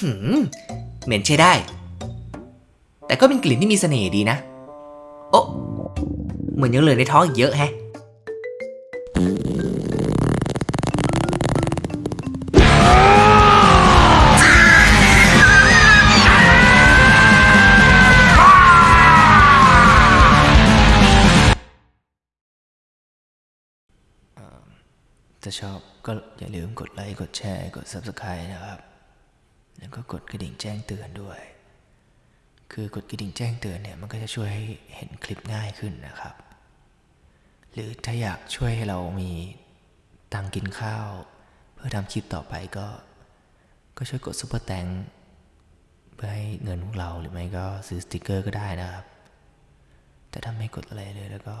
หืมเหม็นใช้ได้ แต่ก็เป็นกลิ่นที่มีเสน่ห์ดีนะ โอ้เหมือนยังเหลือในท้องอีกเยอะแฮะ ถ้าชอบก็อย่าลืมกดไลค์ กดแชร์ กด Subscribe นะครับ แล้วก็กดกระดิ่งแจ้งเตือนด้วย คือกดกระดิ่งแจ้งเตือนเนี่ยมันก็จะช่วยให้เห็นคลิปง่ายขึ้นนะครับ หรือถ้าอยากช่วยให้เรามีตังค์กินข้าว เพื่อทำคลิปต่อไปก็ ก็ช่วยกด Super Thanksเพื่อให้เงินของเราหรือไม่ก็ซื้อสติกเกอร์ก็ได้นะครับ แต่ถ้าไม่กดอะไรเลยแล้วก็